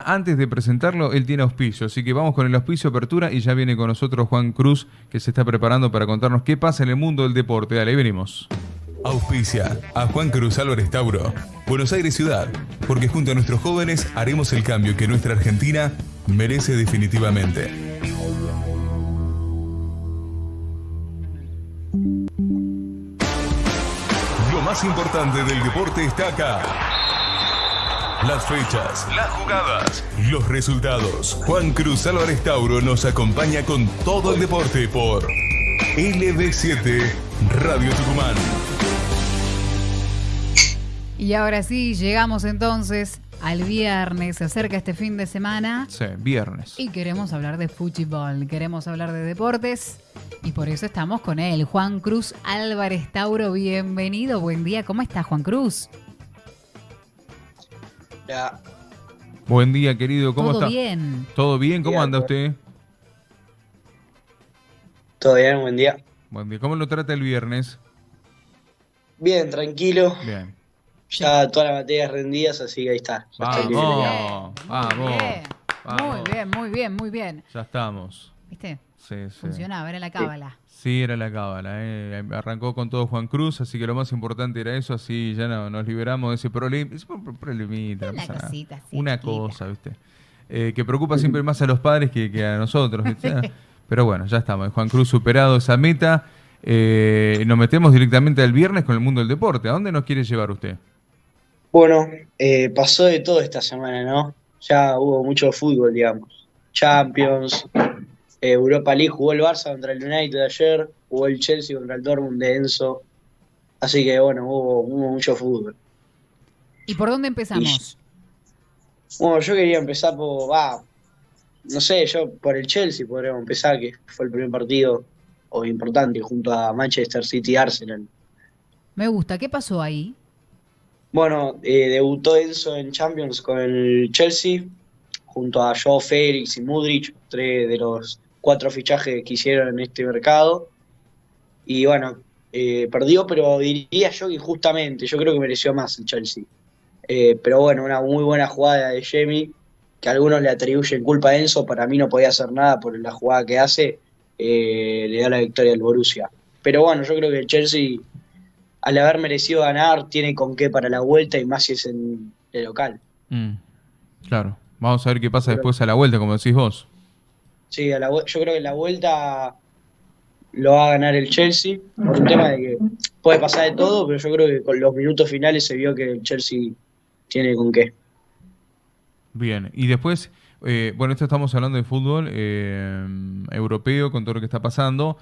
Antes de presentarlo, él tiene auspicio, así que vamos con el auspicio apertura y ya viene con nosotros Juan Cruz, que se está preparando para contarnos qué pasa en el mundo del deporte. Dale, venimos. Auspicia a Juan Cruz Álvarez Tauro, Buenos Aires Ciudad, porque junto a nuestros jóvenes haremos el cambio que nuestra Argentina merece definitivamente. Lo más importante del deporte está acá. Las fechas, las jugadas, los resultados. Juan Cruz Álvarez Tauro nos acompaña con todo el deporte por LB7 Radio Tucumán. Y ahora sí, llegamos entonces al viernes, se acerca este fin de semana. Sí, viernes. Y queremos hablar de fútbol, queremos hablar de deportes. Y por eso estamos con él, Juan Cruz Álvarez Tauro. Bienvenido, buen día. ¿Cómo está Juan Cruz? Ya. Buen día, querido. ¿Cómo ¿Todo está? bien? ¿Todo bien? ¿Cómo Bien, anda usted? ¿Todo bien? Buen día. Buen día. ¿Cómo lo trata el viernes? Bien, tranquilo. Bien. Ya todas las materias rendidas, así que ahí está. Ya estoy libre ya. Vamos, vamos. Muy bien, muy bien, muy bien. Ya estamos. ¿Viste? Sí, sí. Funcionaba, era la cábala. Sí, era la cábala. eh. Arrancó con todo Juan Cruz, así que lo más importante era eso, así ya no, nos liberamos de ese problema. Es un pro- problemita, Una cosita, sí, Una chiquita. cosa, ¿viste? Eh, que preocupa siempre más a los padres que, que a nosotros, ¿viste? Pero bueno, ya estamos. Juan Cruz superado esa meta. Eh, nos metemos directamente al viernes con el mundo del deporte. ¿A dónde nos quiere llevar usted? Bueno, eh, pasó de todo esta semana, ¿no? Ya hubo mucho fútbol, digamos. Champions, eh, Europa League, jugó el Barça contra el United ayer, jugó el Chelsea contra el Dortmund de Enzo. Así que bueno, hubo, hubo mucho fútbol. ¿Y por dónde empezamos? Bueno, yo quería empezar por, va, no sé, yo por el Chelsea podríamos empezar, que fue el primer partido o importante junto a Manchester City y Arsenal. Me gusta. ¿Qué pasó ahí? Bueno, eh, debutó Enzo en Champions con el Chelsea, junto a Joe Félix y Mudrich, tres de los cuatro fichajes que hicieron en este mercado. Y bueno, eh, perdió, pero diría yo que injustamente, yo creo que mereció más el Chelsea. Eh, pero bueno, una muy buena jugada de Jamie, que algunos le atribuyen culpa a Enzo, para mí no podía hacer nada por la jugada que hace, eh, le da la victoria al Borussia. Pero bueno, yo creo que el Chelsea al haber merecido ganar, tiene con qué para la vuelta y más si es en el local. Mm, claro. Vamos a ver qué pasa después a la vuelta, como decís vos. Sí, a la yo creo que la vuelta lo va a ganar el Chelsea, por un tema de que puede pasar de todo, pero yo creo que con los minutos finales se vio que el Chelsea tiene con qué. Bien, y después, eh, bueno, esto estamos hablando de fútbol eh, europeo con todo lo que está pasando.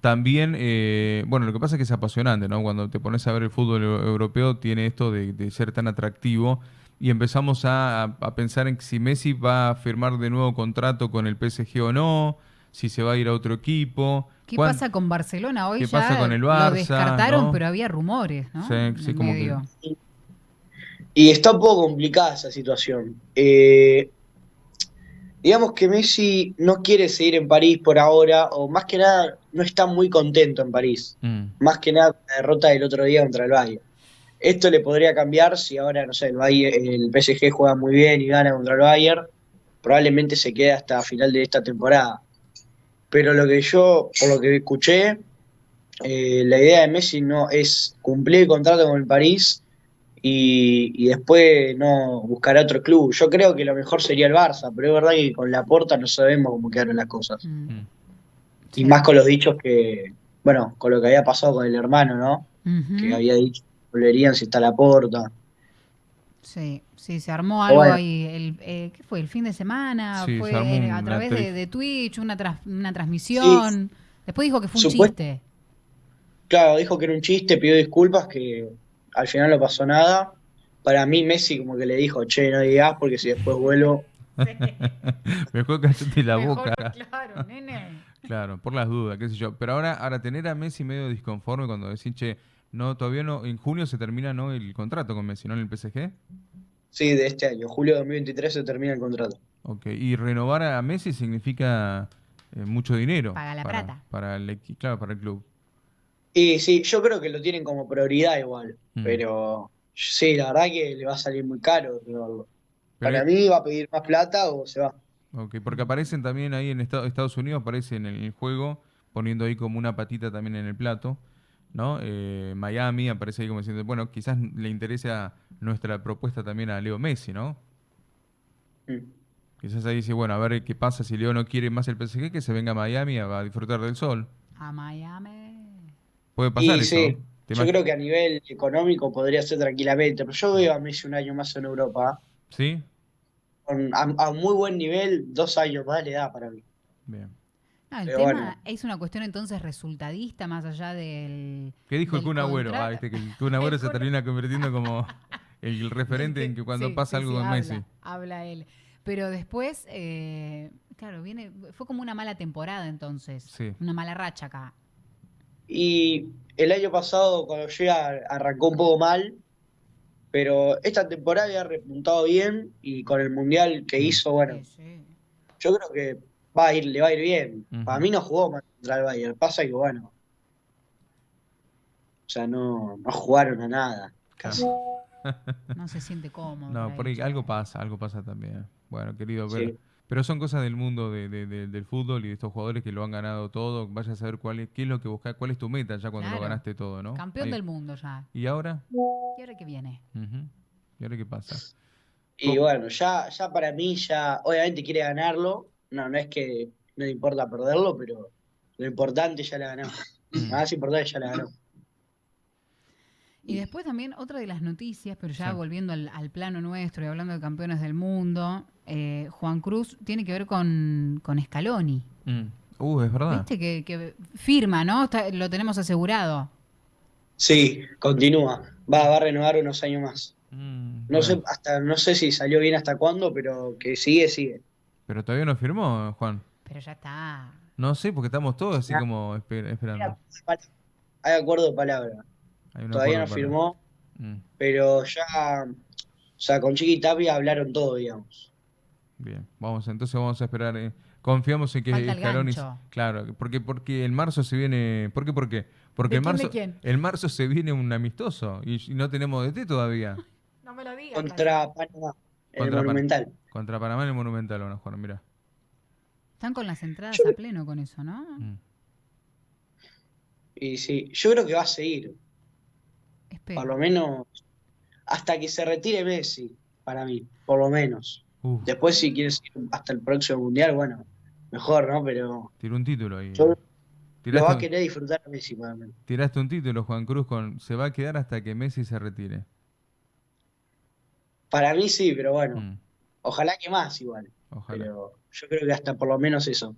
También, eh, bueno, lo que pasa es que es apasionante, ¿no? Cuando te pones a ver el fútbol eu- europeo, tiene esto de ser tan atractivo y empezamos a, a- pensar en si Messi va a firmar de nuevo contrato con el PSG o no, si se va a ir a otro equipo. ¿Qué Cuán- pasa con Barcelona? Hoy qué ya pasa con el lo Barça, descartaron, ¿no? pero había rumores, ¿no? Sí, como que-. Y está un poco complicada esa situación. Eh, digamos que Messi no quiere seguir en París por ahora, o más que nada no está muy contento en París. Mm, más que nada la derrota del otro día contra el Bayern. Esto le podría cambiar si ahora, no sé, el, Bayern- el PSG juega muy bien y gana contra el Bayern, probablemente se quede hasta final de esta temporada. Pero lo que yo, por lo que escuché, eh, la idea de Messi no es cumplir el contrato con el París y, y después no buscar otro club. Yo creo que lo mejor sería el Barça, pero es verdad que con la porta no sabemos cómo quedaron las cosas. Mm. mm. Y más con los dichos que, bueno, con lo que había pasado con el hermano, ¿no? Que había dicho volverían si está la porta. Sí, sí, se armó algo Bueno. ahí. El, eh, ¿Qué fue? ¿El fin de semana? Sí, se fue eh, a través de, Twitch, una, tras- una transmisión. Después dijo que fue un Supuest- chiste. Claro, dijo que era un chiste, pidió disculpas, que al final no pasó nada. Para mí Messi como que le dijo, che, no digas porque si después vuelvo... Mejor cállate la Mejor, boca. claro, nene. Claro, por las dudas, qué sé yo. Pero ahora, ahora tener a Messi medio disconforme cuando decís, che, no, todavía no, en junio se termina no el contrato con Messi, ¿no? En el PSG. Sí, de este año, julio de 2023 se termina el contrato. Ok, y renovar a Messi significa eh, mucho dinero. Paga la para, plata. Para el, claro, para el club. Y sí, yo creo que lo tienen como prioridad igual, Mm. pero sí, la verdad que le va a salir muy caro renovarlo. Pero- Para mí va a pedir más plata o se va. Ok, porque aparecen también ahí en Esta- Estados Unidos, aparecen en el juego, poniendo ahí como una patita también en el plato, ¿no? Eh, Miami aparece ahí como diciendo, bueno, quizás le interesa nuestra propuesta también a Leo Messi, ¿no? Mm. Quizás ahí dice, bueno, a ver qué pasa si Leo no quiere más el PSG, que se venga a Miami a, a disfrutar del sol. A Miami. Puede pasar Y eso. sí, ¿Te yo creo que a nivel económico podría ser tranquilamente, pero yo veo a Messi un año más en Europa. ¿Sí? Con- a, a un muy buen nivel, dos años más le da para mí. Bien. No, el Pero tema bueno. es una cuestión entonces resultadista más allá del. ¿Qué dijo el Kun Agüero? Ah, viste que el Kun Agüero El se termina convirtiendo como el referente en que cuando Sí, pasa sí, algo sí, con habla, Messi. Habla él. Pero después, eh, claro, viene, fue como una mala temporada entonces. Sí. Una mala racha acá. Y el año pasado, cuando llega, arrancó un poco mal, pero esta temporada había repuntado bien y con el mundial que hizo, bueno, Sí, sí. yo creo que va a ir, le va a ir bien. Para mí no jugó mal contra el Bayern, pasa que bueno, o sea, no, no jugaron a nada, casi. No se siente cómodo. No, por ahí algo pasa, algo pasa también. Bueno, querido, pero, Sí. pero son cosas del mundo de- de- de- del fútbol y de estos jugadores que lo han ganado todo. Vaya a saber cuál es, qué es lo que buscas, cuál es tu meta ya cuando lo ganaste todo, ¿no? Campeón Ahí. del mundo ya. ¿Y ahora? ¿Y ahora qué viene? Ujú. ¿Y ahora qué pasa? Y bueno, ya, ya para mí, ya, obviamente quiere ganarlo, no, no es que no le importa perderlo, pero lo importante ya la ganó. Lo más importante ya la ganó. Y después también otra de las noticias, pero ya Sí. volviendo al, al plano nuestro y hablando de campeones del mundo, eh, Juan Cruz tiene que ver con, con Scaloni. Mm. Uh, es verdad. ¿Viste? Que, que firma, ¿no? Está- lo tenemos asegurado. Sí, continúa. Va, va a renovar unos años más. Mm, No sé, hasta, no sé si salió bien hasta cuándo, pero que sigue, sigue. Pero todavía no firmó, Juan. Pero ya está. No sé, porque estamos todos así como esper- esperando. Hay acuerdo de palabra. Hay Todavía no firmó, Mm, pero ya, o sea, con Chiqui Tapia hablaron todo, digamos. bien, vamos, entonces vamos a esperar. eh, Confiamos en que Scaloni-. Claro, porque porque en marzo se viene, ¿por qué por qué? Porque ¿De en quién, de marzo en marzo se viene un amistoso y, y no tenemos DT todavía. No me lo digas. Contra Panamá, el Contra Pan- Monumental. Contra Panamá en el Monumental van a jugar, mira. Están con las entradas Yo- a pleno con eso, ¿no? Mm. Y sí, yo creo que va a seguir, Espero. por lo menos hasta que se retire Messi, para mí, por lo menos. Uf, Después, si quieres ir hasta el próximo mundial, bueno, mejor, ¿no? Pero tiró un título ahí. yo lo va a querer disfrutar a Messi, para mí. tiraste un título, Juan Cruz, con se va a quedar hasta que Messi se retire. Para mí sí, pero bueno, Mm, ojalá que más igual. Ojalá. Pero yo creo que hasta por lo menos eso.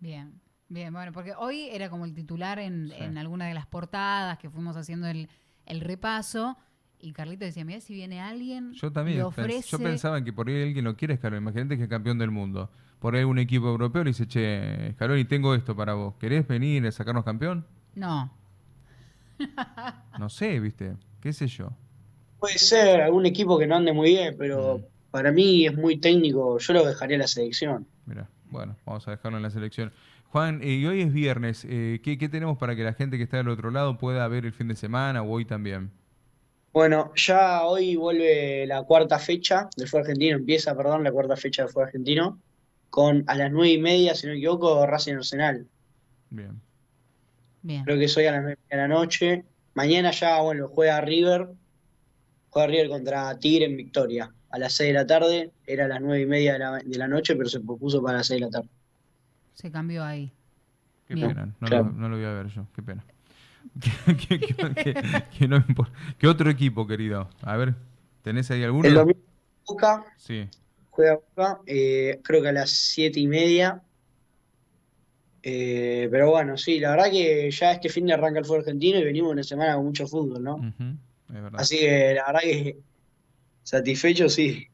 Bien, bien, bueno, porque hoy era como el titular en, Sí. en alguna de las portadas que fuimos haciendo el, el repaso. Y Carlito decía, mira, si viene alguien, Yo también, le pens- ofrece... yo pensaba que por ahí alguien lo quiere Scaloni. Imagínate que es campeón del mundo. Por ahí un equipo europeo le dice, che, Scaloni, tengo esto para vos. ¿Querés venir a sacarnos campeón? No, No sé, viste. ¿Qué sé yo? Puede ser algún equipo que no ande muy bien, pero Mm. Para mí es muy técnico. Yo lo dejaría a la selección. Mira, bueno, vamos a dejarlo en la selección. Juan, eh, y hoy es viernes. eh, ¿qué, qué tenemos para que la gente que está del otro lado pueda ver el fin de semana o hoy también? Bueno, ya hoy vuelve la cuarta fecha del fútbol argentino, empieza, perdón, la cuarta fecha del fútbol argentino, con a las nueve y media, si no me equivoco, Racing Arsenal. Bien. bien. Creo que es hoy a las nueve de la noche. Mañana ya, bueno, juega River, juega River contra Tigre en Victoria. A las seis de la tarde, era a las nueve y media de la, de la noche, pero se propuso para las seis de la tarde. Se cambió ahí. Qué Bien. pena, no, Claro. lo, no lo voy a ver yo, qué pena. ¿Qué, qué- qué- qué no me importa. ¿Qué otro equipo, querido? A ver, ¿tenés ahí alguno? El domingo Boca, Sí. juega Boca, eh, creo que a las siete y media. Eh, pero bueno, sí, la verdad que ya este fin de arranca el fútbol argentino y venimos una semana con mucho fútbol, ¿no? Ujú, Es verdad. Así que la verdad que satisfecho, sí.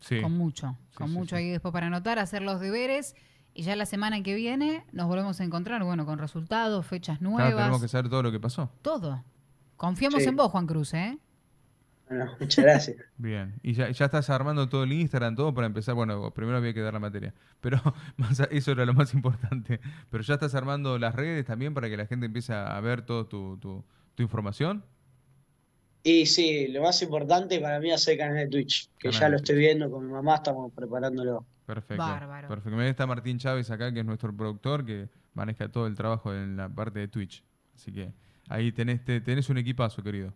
Sí. Con mucho, Sí, con sí, mucho sí. ahí después para anotar, hacer los deberes. Y ya la semana que viene nos volvemos a encontrar, bueno, con resultados, fechas Claro, nuevas, tenemos que saber todo lo que pasó. todo. Confiamos Sí. en vos, Juan Cruz, ¿eh? Bueno, muchas gracias. Bien. Y ya, ya estás armando todo el Instagram, todo para empezar. Bueno, primero había que dar la materia. Pero más a- eso era lo más importante. Pero ya estás armando las redes también para que la gente empiece a ver toda tu, tu, tu información. Y sí, lo más importante para mí es hacer canal de Twitch, que Canal ya lo estoy viendo con mi mamá, estamos preparándolo. Perfecto. Bárbaro. Perfecto. Mira, está Martín Chávez acá, que es nuestro productor, que maneja todo el trabajo en la parte de Twitch. Así que ahí tenés, te- tenés un equipazo, querido.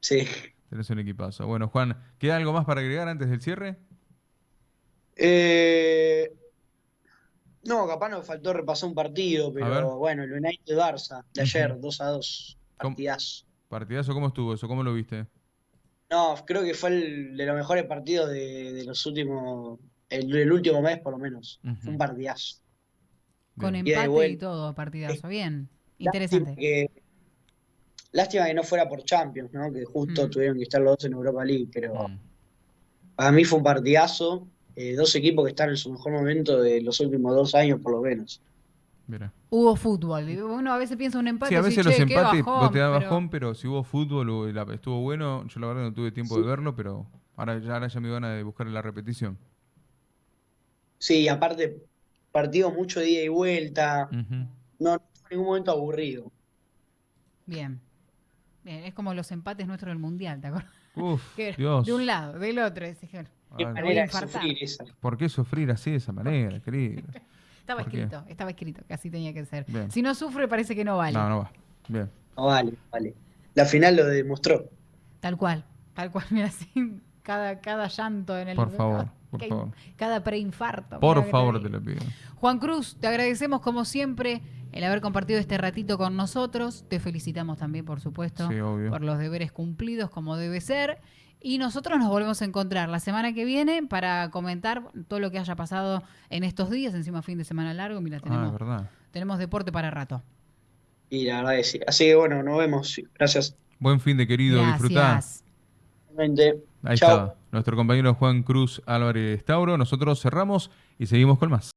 Sí. Tenés un equipazo. Bueno, Juan, ¿queda algo más para agregar antes del cierre? Eh, no, capaz nos faltó repasar un partido, pero bueno, el United Barça de ayer, Ujú. 2 a 2, ¿Cómo? Partidazo. ¿cómo estuvo eso? ¿Cómo lo viste? No, creo que fue el de los mejores partidos de, de los últimos, el, el último mes por lo menos. Fue un partidazo. Con Bien. Ida y empate y todo, partidazo. Bien. Lástima Interesante. que, lástima que no fuera por Champions, ¿no? Que justo Mm. tuvieron que estar los dos en Europa League, pero Mm. para mí fue un partidazo. eh, dos equipos que están en su mejor momento de los últimos dos años por lo menos. Mira. Hubo fútbol. Uno a veces piensa un empate Sí, a veces los "Che, qué empates bajón", vos te da bajón, pero si hubo fútbol o la- estuvo bueno, yo la verdad no tuve tiempo de verlo, pero ahora ya, ahora ya me van a buscar la repetición. Sí, aparte, partido mucho de ida y vuelta. No, no fue en ningún momento aburrido. Bien. Bien, es como los empates nuestros del Mundial, ¿te acuerdas? Uf, Que Dios. de un lado, del otro. Qué manera de sufrir esa. ¿Por qué sufrir así de esa manera, querido? Estaba ¿Por qué? escrito, estaba escrito, que así tenía que ser. Bien. Si no sufre, parece que no vale. No, no va. Bien. No vale, vale. La final lo demostró. Tal cual, tal cual, mira así, cada, cada llanto en el... Por favor, por Cada- favor. Cada preinfarto. Por favor, te lo pido. Juan Cruz, te agradecemos como siempre el haber compartido este ratito con nosotros. Te felicitamos también, por supuesto, Sí, obvio. por los deberes cumplidos como debe ser. Y nosotros nos volvemos a encontrar la semana que viene para comentar todo lo que haya pasado en estos días, encima fin de semana largo. Mira, Ah, tenemos, deporte para rato. Y la verdad que sí. Así que bueno, nos vemos. Gracias. Buen fin de querido, disfrutá. Ahí Chao. está, nuestro compañero Juan Cruz Álvarez Tauro. Nosotros cerramos y seguimos con más.